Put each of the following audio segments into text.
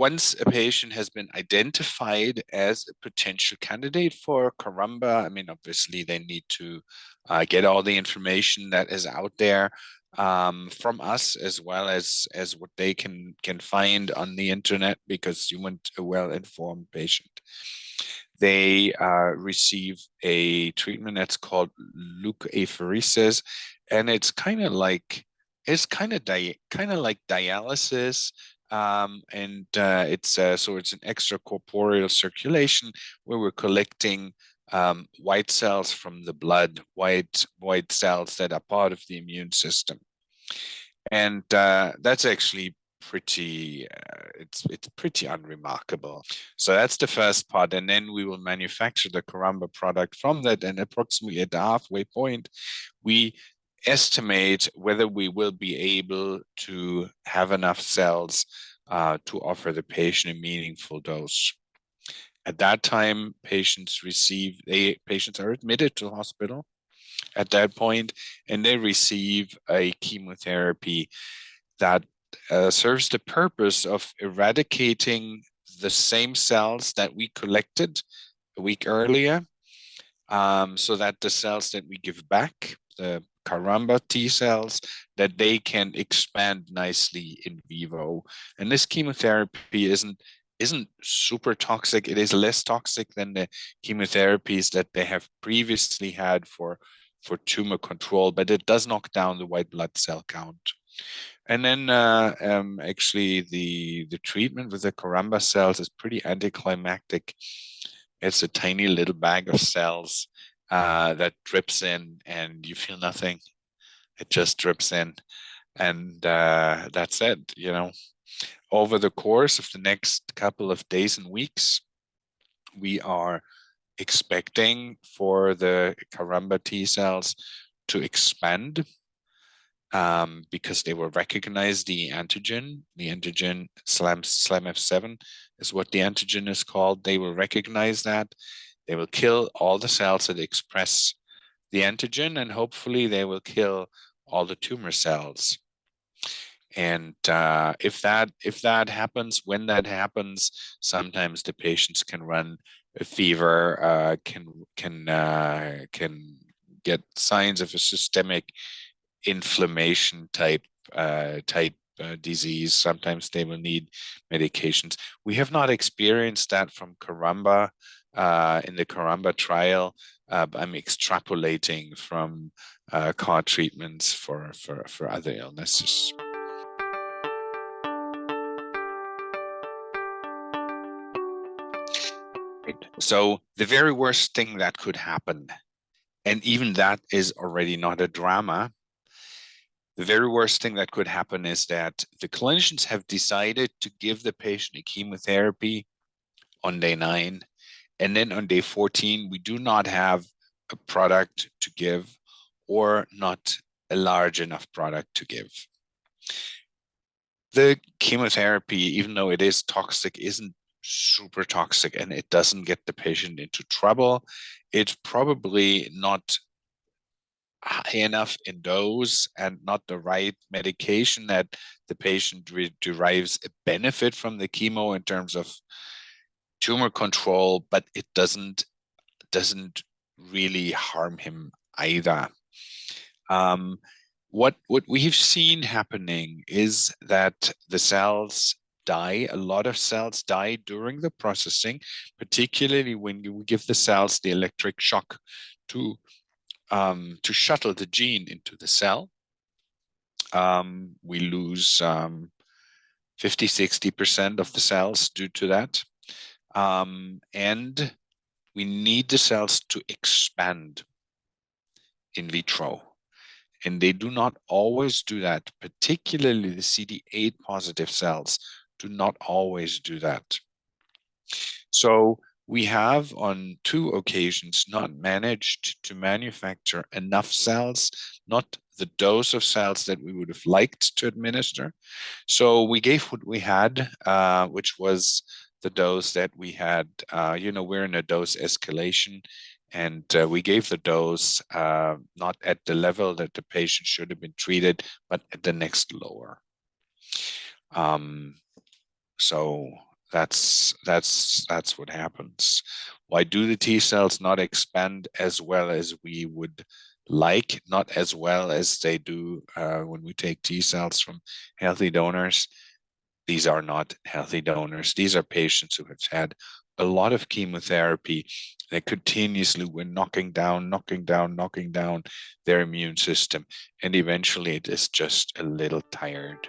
once a patient has been identified as a potential candidate for Karamba, I mean, obviously they need to uh, get all the information that is out there um, from us as well as as what they can can find on the internet because you want a well-informed patient. They uh, receive a treatment that's called leukapheresis, and it's kind of like it's kind of kind of like dialysis um, and uh, it's uh, so it's an extracorporeal circulation where we're collecting um, white cells from the blood, white white cells that are part of the immune system, and uh, that's actually pretty uh, it's it's pretty unremarkable. So that's the first part and then we will manufacture the karamba product from that and approximately at the halfway point we estimate whether we will be able to have enough cells uh, to offer the patient a meaningful dose. At that time, patients receive, they patients are admitted to hospital at that point, and they receive a chemotherapy that uh, serves the purpose of eradicating the same cells that we collected a week earlier um, so that the cells that we give back, the Karamba T cells, that they can expand nicely in vivo. And this chemotherapy isn't isn't super toxic. It is less toxic than the chemotherapies that they have previously had for for tumor control, but it does knock down the white blood cell count. And then uh, um, actually the, the treatment with the Karamba cells is pretty anticlimactic. It's a tiny little bag of cells uh, that drips in and you feel nothing. It just drips in and uh, that's it, you know. Over the course of the next couple of days and weeks, we are expecting for the Karamba T cells to expand um, because they will recognize the antigen, the antigen SLAM, SLAMF7 is what the antigen is called. They will recognize that they will kill all the cells that express the antigen and hopefully they will kill all the tumor cells. And uh, if that if that happens, when that happens, sometimes the patients can run a fever, uh, can can uh, can get signs of a systemic inflammation type uh, type uh, disease. Sometimes they will need medications. We have not experienced that from Karamba uh, in the Karamba trial. Uh, I'm extrapolating from uh, CAR treatments for, for, for other illnesses. So the very worst thing that could happen, and even that is already not a drama, the very worst thing that could happen is that the clinicians have decided to give the patient a chemotherapy on day nine and then on day 14, we do not have a product to give or not a large enough product to give. The chemotherapy, even though it is toxic, isn't super toxic and it doesn't get the patient into trouble. It's probably not high enough in dose and not the right medication that the patient derives a benefit from the chemo in terms of tumor control, but it doesn't doesn't really harm him either. Um, what what we've seen happening is that the cells die. A lot of cells die during the processing, particularly when you give the cells the electric shock to um, to shuttle the gene into the cell. Um, we lose um, 50, 60% of the cells due to that. Um, and we need the cells to expand in vitro. And they do not always do that, particularly the CD8 positive cells do not always do that. So we have on two occasions not managed to manufacture enough cells, not the dose of cells that we would have liked to administer. So we gave what we had, uh, which was the dose that we had, uh, you know, we're in a dose escalation and uh, we gave the dose uh, not at the level that the patient should have been treated, but at the next lower. Um, so that's that's that's what happens. Why do the T cells not expand as well as we would like, not as well as they do uh, when we take T cells from healthy donors? These are not healthy donors. These are patients who have had a lot of chemotherapy. They continuously were knocking down, knocking down, knocking down their immune system. And eventually it is just a little tired.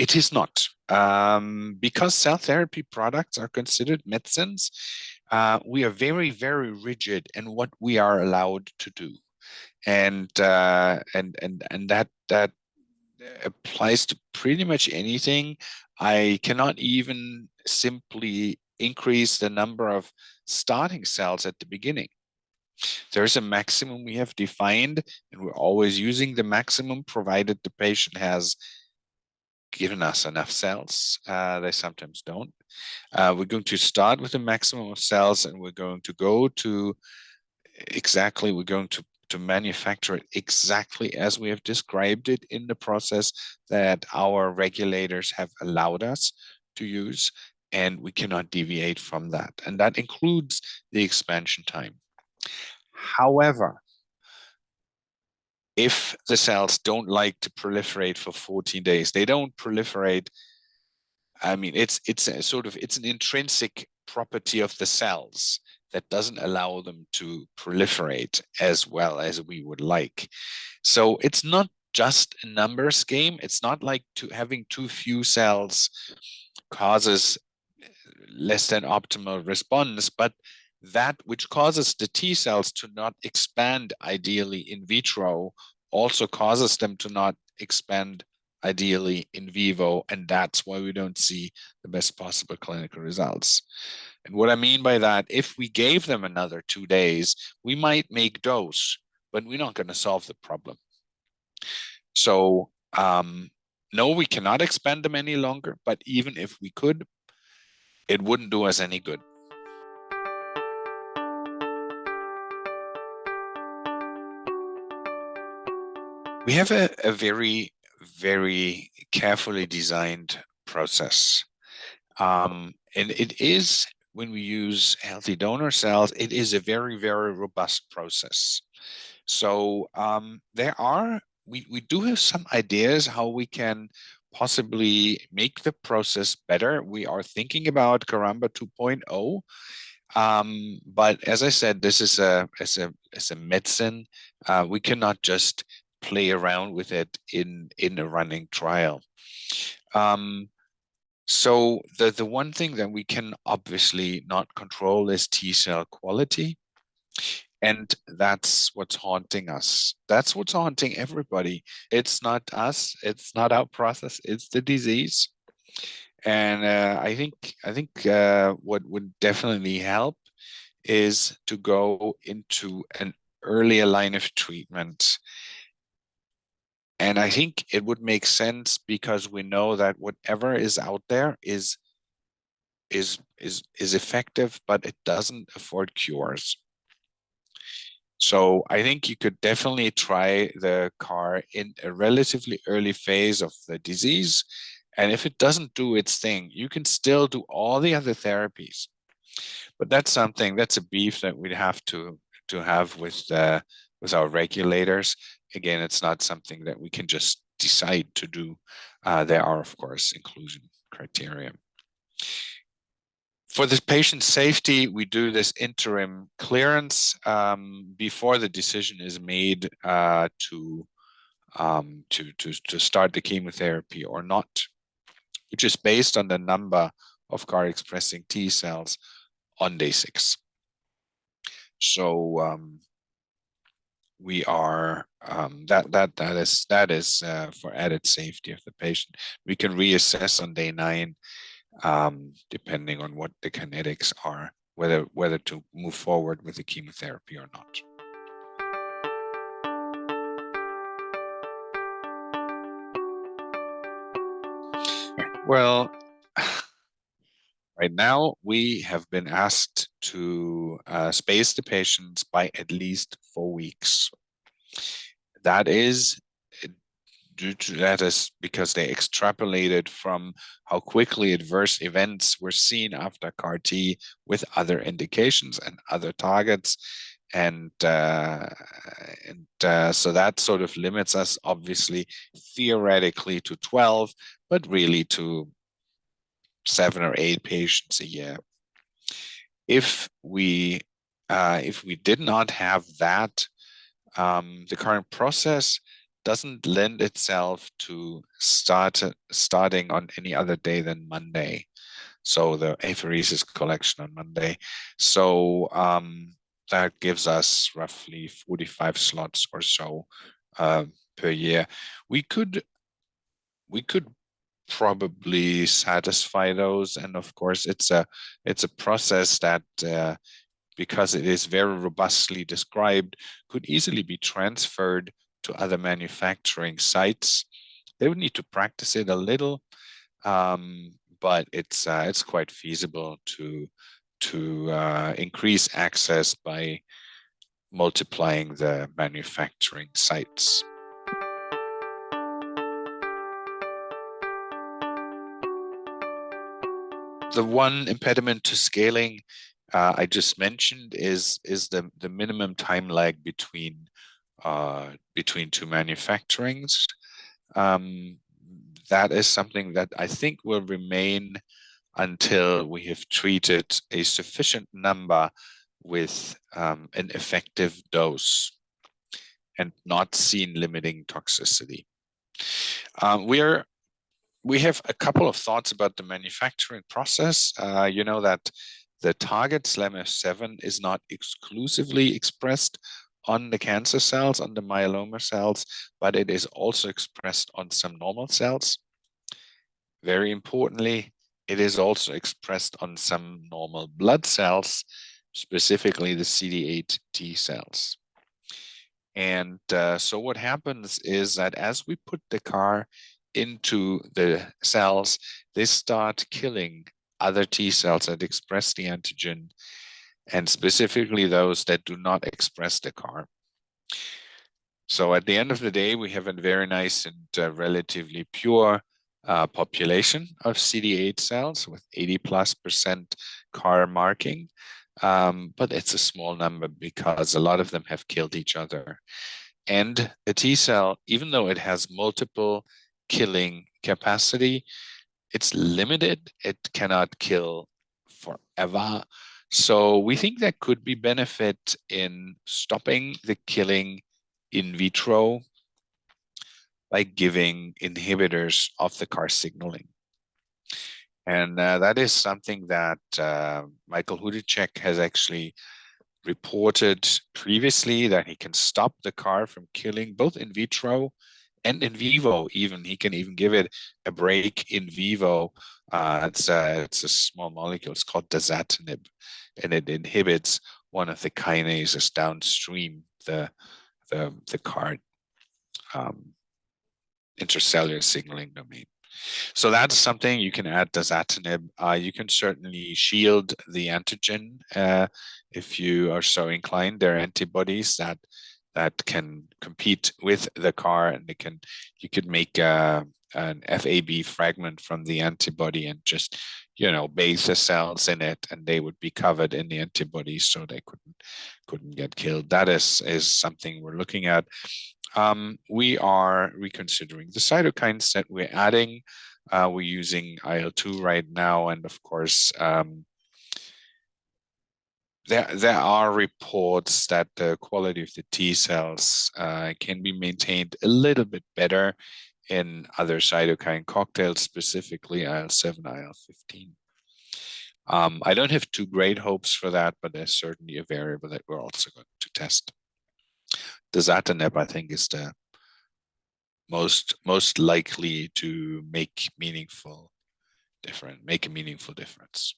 It is not. Um, because cell therapy products are considered medicines, uh, we are very, very rigid in what we are allowed to do. And uh, and and and that that applies to pretty much anything. I cannot even simply increase the number of starting cells at the beginning. There's a maximum we have defined, and we're always using the maximum provided the patient has given us enough cells. Uh, they sometimes don't. Uh, we're going to start with a maximum of cells and we're going to go to exactly, we're going to, to manufacture it exactly as we have described it in the process that our regulators have allowed us to use. And we cannot deviate from that. And that includes the expansion time. However, if the cells don't like to proliferate for 14 days, they don't proliferate. I mean, it's it's a sort of it's an intrinsic property of the cells that doesn't allow them to proliferate as well as we would like. So it's not just a numbers game. It's not like to having too few cells causes less than optimal response, but that which causes the T cells to not expand ideally in vitro also causes them to not expand ideally in vivo. And that's why we don't see the best possible clinical results. And what I mean by that, if we gave them another two days, we might make dose, but we're not going to solve the problem. So um, no, we cannot expand them any longer, but even if we could, it wouldn't do us any good. We have a, a very, very carefully designed process. Um, and it is, when we use healthy donor cells, it is a very, very robust process. So um, there are, we, we do have some ideas how we can possibly make the process better. We are thinking about Caramba 2.0. Um, but as I said, this is a as a as a medicine. Uh, we cannot just play around with it in in a running trial. Um, so the the one thing that we can obviously not control is T cell quality. And that's what's haunting us. That's what's haunting everybody. It's not us. It's not our process. It's the disease. And uh, I think I think uh, what would definitely help is to go into an earlier line of treatment and I think it would make sense because we know that whatever is out there is is is is effective, but it doesn't afford cures. So I think you could definitely try the CAR in a relatively early phase of the disease. And if it doesn't do its thing, you can still do all the other therapies. But that's something, that's a beef that we'd have to to have with uh, with our regulators again, it's not something that we can just decide to do. Uh, there are, of course, inclusion criteria. For the patient safety, we do this interim clearance um, before the decision is made uh, to, um, to, to, to start the chemotherapy or not, which is based on the number of CAR-expressing T cells on day six. So um, we are um, that that that is that is uh, for added safety of the patient. We can reassess on day nine, um, depending on what the kinetics are, whether whether to move forward with the chemotherapy or not. Well, right now we have been asked to uh, space the patients by at least four weeks that is due to that is because they extrapolated from how quickly adverse events were seen after CAR T with other indications and other targets. And, uh, and uh, so that sort of limits us, obviously, theoretically to 12, but really to seven or eight patients a year. If we uh, if we did not have that, um, the current process doesn't lend itself to start starting on any other day than Monday. So the apheresis collection on Monday. So um, that gives us roughly 45 slots or so uh, per year. We could we could probably satisfy those, and of course, it's a it's a process that uh, because it is very robustly described, could easily be transferred to other manufacturing sites. They would need to practice it a little, um, but it's uh, it's quite feasible to to uh, increase access by multiplying the manufacturing sites. The one impediment to scaling uh, I just mentioned is is the the minimum time lag between uh, between two manufacturings. Um, that is something that I think will remain until we have treated a sufficient number with um, an effective dose and not seen limiting toxicity. Um, we are we have a couple of thoughts about the manufacturing process. Uh, you know that the target SLAMF7 is not exclusively expressed on the cancer cells, on the myeloma cells, but it is also expressed on some normal cells. Very importantly, it is also expressed on some normal blood cells, specifically the CD8 T cells. And uh, so what happens is that as we put the CAR into the cells, they start killing other T cells that express the antigen and specifically those that do not express the CAR. So at the end of the day, we have a very nice and uh, relatively pure uh, population of CD8 cells with 80 plus percent CAR marking. Um, but it's a small number because a lot of them have killed each other. And a T cell, even though it has multiple killing capacity, it's limited. It cannot kill forever. So we think there could be benefit in stopping the killing in vitro by giving inhibitors of the CAR signaling. And uh, that is something that uh, Michael Hudicek has actually reported previously that he can stop the CAR from killing both in vitro and in vivo even he can even give it a break in vivo uh, it's a it's a small molecule it's called dasatinib and it inhibits one of the kinases downstream the the the card um, intercellular signaling domain so that's something you can add dasatinib. Uh, you can certainly shield the antigen uh, if you are so inclined. There are antibodies that that can compete with the CAR and they can you could make a, an FAB fragment from the antibody and just you know bathe the cells in it and they would be covered in the antibodies so they couldn't couldn't get killed. That is is something we're looking at. Um, we are reconsidering the cytokines that we're adding. Uh, we're using IL-2 right now and of course um, there there are reports that the quality of the T cells uh, can be maintained a little bit better in other cytokine cocktails, specifically IL-7, IL-15. Um, I don't have too great hopes for that, but there's certainly a variable that we're also going to test. Dasatinib, I think, is the most most likely to make meaningful different make a meaningful difference.